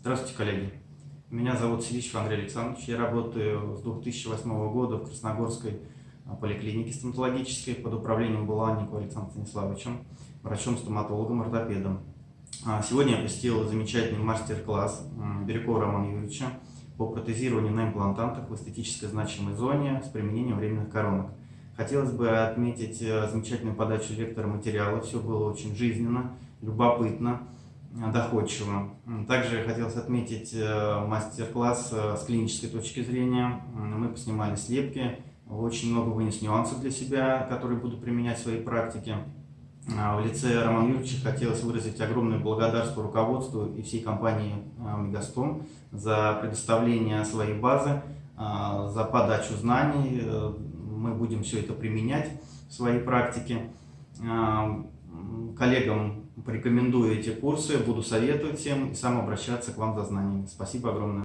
Здравствуйте, коллеги. Меня зовут Селищев Андрей Александрович. Я работаю с 2008 года в Красногорской а, поликлинике стоматологической под управлением Буланникова Александром Станиславовичем, врачом-стоматологом, ортопедом. А, сегодня я посетил замечательный мастер-класс Бирюкова Романа Юрьевича по протезированию на имплантантах в эстетической значимой зоне с применением временных коронок. Хотелось бы отметить э, замечательную подачу лектора материала. Все было очень жизненно, любопытно, доходчиво. Также хотелось отметить э, мастер-класс с клинической точки зрения. Мы поснимали слепки, очень много вынес нюансов для себя, которые буду применять в своей практике. В лице Романа Юрьевича хотелось выразить огромное благодарство руководству и всей компании Мегастом за предоставление своей базы, за подачу знаний, мы будем все это применять в своей практике. А, коллегам порекомендую эти курсы, буду советовать всем и сам обращаться к вам за знаниями. Спасибо огромное.